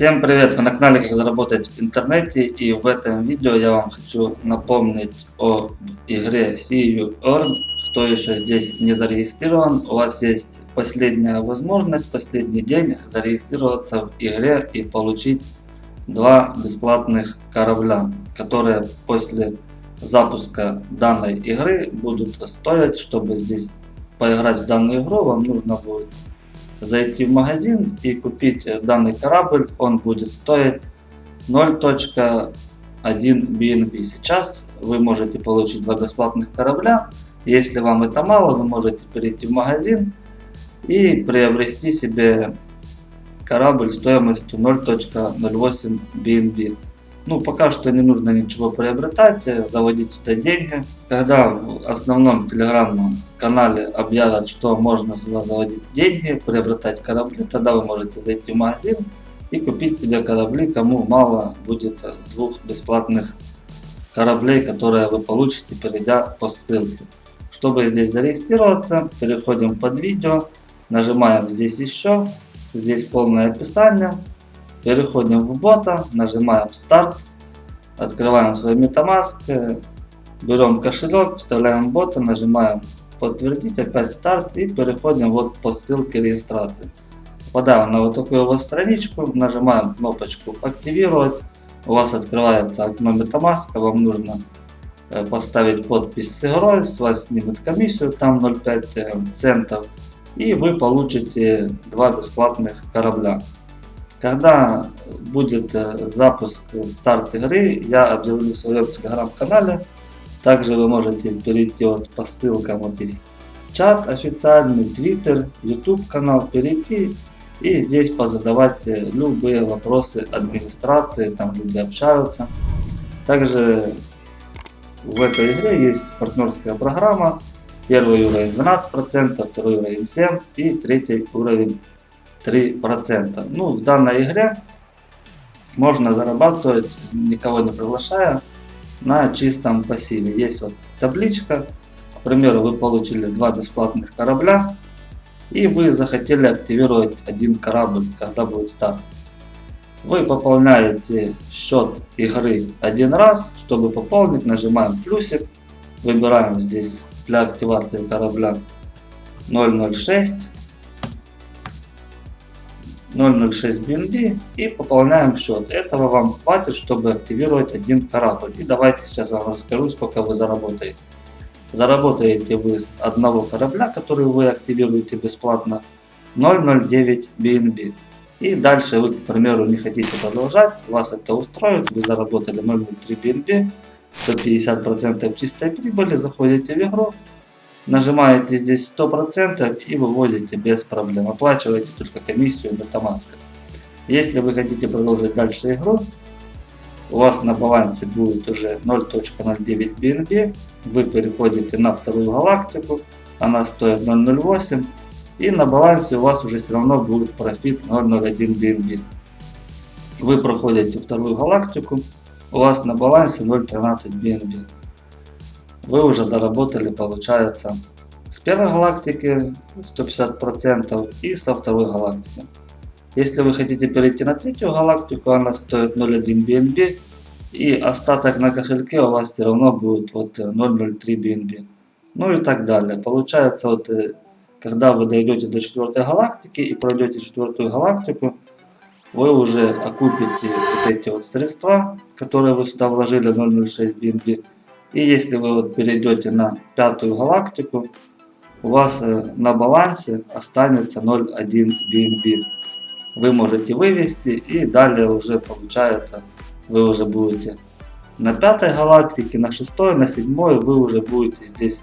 Всем привет! Вы на канале Как заработать в интернете и в этом видео я вам хочу напомнить о игре See You Earn. Кто еще здесь не зарегистрирован, у вас есть последняя возможность, последний день зарегистрироваться в игре и получить два бесплатных корабля, которые после запуска данной игры будут стоить, чтобы здесь поиграть в данную игру, вам нужно будет зайти в магазин и купить данный корабль, он будет стоить 0.1 BNB. Сейчас вы можете получить два бесплатных корабля. Если вам это мало, вы можете перейти в магазин и приобрести себе корабль стоимостью 0.08 BNB. Ну, пока что не нужно ничего приобретать, э, заводить сюда деньги. Когда в основном телеграм-канале объявят, что можно сюда заводить деньги, приобретать корабли, тогда вы можете зайти в магазин и купить себе корабли, кому мало будет двух бесплатных кораблей, которые вы получите, перейдя по ссылке. Чтобы здесь зарегистрироваться, переходим под видео, нажимаем здесь еще, здесь полное описание, Переходим в бота, нажимаем старт, открываем свой MetaMask, берем кошелек, вставляем бота, нажимаем подтвердить, опять старт и переходим вот по ссылке регистрации. Попадаем на вот такую вот страничку, нажимаем кнопочку активировать, у вас открывается окно MetaMask, вам нужно э, поставить подпись с игрой, с вас снимет комиссию, там 0,5 э, центов, и вы получите два бесплатных корабля. Когда будет э, запуск, старт игры, я объявлю в своем телеграм-канале. Также вы можете перейти вот по ссылкам, вот здесь чат официальный, твиттер, YouTube канал, перейти и здесь позадавать э, любые вопросы администрации, там люди общаются. Также в этой игре есть партнерская программа. Первый уровень 12%, второй уровень 7% и третий уровень 3%. Ну, в данной игре можно зарабатывать, никого не приглашая, на чистом пассиве. Есть вот табличка, к примеру, вы получили два бесплатных корабля, и вы захотели активировать один корабль, когда будет старт. Вы пополняете счет игры один раз, чтобы пополнить, нажимаем плюсик, выбираем здесь для активации корабля 006 0.06 BNB и пополняем счет. Этого вам хватит, чтобы активировать один корабль. И давайте сейчас вам расскажу, сколько вы заработаете. Заработаете вы с одного корабля, который вы активируете бесплатно, 0.09 BNB. И дальше вы, к примеру, не хотите продолжать, вас это устроит, вы заработали 0.03 BNB, 150% чистой прибыли, заходите в игру, Нажимаете здесь 100% и выводите без проблем. Оплачиваете только комиссию MetaMask. Если вы хотите продолжить дальше игру, у вас на балансе будет уже 0.09 BNB. Вы переходите на вторую галактику, она стоит 0.08. И на балансе у вас уже все равно будет профит 0.01 BNB. Вы проходите вторую галактику, у вас на балансе 0.13 BNB вы уже заработали, получается, с первой галактики 150% и со второй галактики. Если вы хотите перейти на третью галактику, она стоит 0.1 BNB, и остаток на кошельке у вас все равно будет вот 0.03 BNB. Ну и так далее. Получается, вот, когда вы дойдете до четвертой галактики и пройдете четвертую галактику, вы уже окупите вот эти вот средства, которые вы сюда вложили 0.06 BNB, и если вы вот перейдете на пятую галактику, у вас э, на балансе останется 0.1 BNB. Вы можете вывести и далее уже получается вы уже будете на пятой галактике, на шестой, на седьмой вы уже будете здесь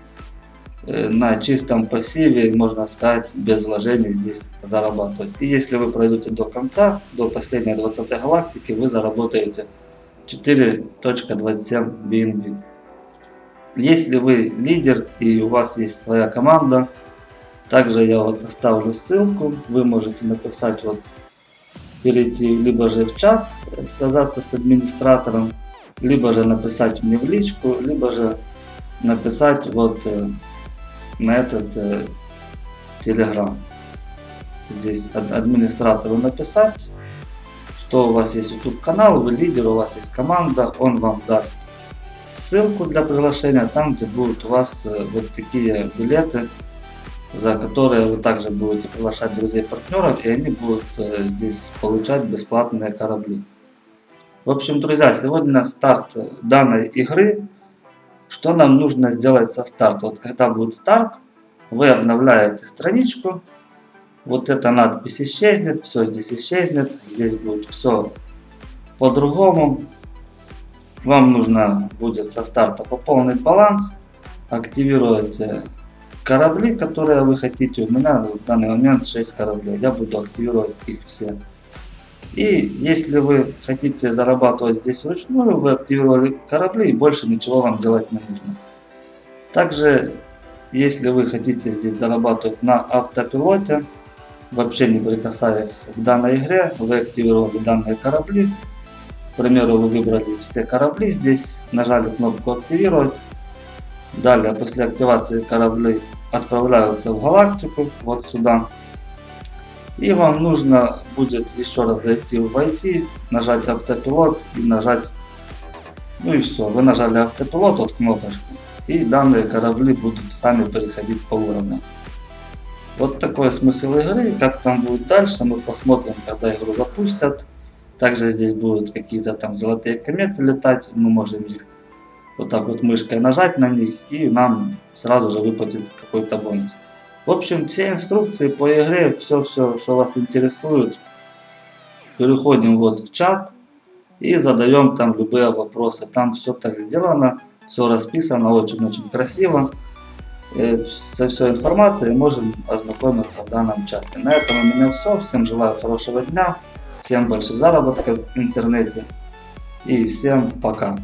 э, на чистом пассиве, можно сказать, без вложений здесь зарабатывать. И если вы пройдете до конца, до последней 20 галактики, вы заработаете 4.27 BNB. Если вы лидер и у вас есть своя команда, также я вот оставлю ссылку, вы можете написать вот перейти либо же в чат, связаться с администратором, либо же написать мне в личку, либо же написать вот э, на этот э, телеграм. Здесь администратору написать, что у вас есть YouTube канал, вы лидер, у вас есть команда, он вам даст ссылку для приглашения, там где будут у вас э, вот такие билеты, за которые вы также будете приглашать друзей партнеров, и они будут э, здесь получать бесплатные корабли. В общем, друзья, сегодня старт данной игры. Что нам нужно сделать со старта? Вот когда будет старт, вы обновляете страничку, вот эта надпись исчезнет, все здесь исчезнет, здесь будет все по-другому. Вам нужно будет со старта пополнить баланс, активировать э, корабли, которые вы хотите. У меня в данный момент 6 кораблей, я буду активировать их все. И если вы хотите зарабатывать здесь вручную, вы активировали корабли и больше ничего вам делать не нужно. Также, если вы хотите здесь зарабатывать на автопилоте, вообще не прикасаясь к данной игре, вы активировали данные корабли. К примеру, вы выбрали все корабли здесь, нажали кнопку активировать. Далее, после активации корабли отправляются в галактику, вот сюда. И вам нужно будет еще раз зайти в IT, нажать автопилот и нажать, ну и все, вы нажали автопилот, вот кнопочку, и данные корабли будут сами переходить по уровням. Вот такой смысл игры, как там будет дальше, мы посмотрим, когда игру запустят. Также здесь будут какие-то там золотые кометы летать, мы можем их вот так вот мышкой нажать на них и нам сразу же выплатит какой-то бонус. В общем, все инструкции по игре, все-все, что вас интересует, переходим вот в чат и задаем там любые вопросы. Там все так сделано, все расписано очень-очень красиво. И со всей информацией можем ознакомиться в данном чате. На этом у меня все. Всем желаю хорошего дня, всем больших заработков в интернете и всем пока.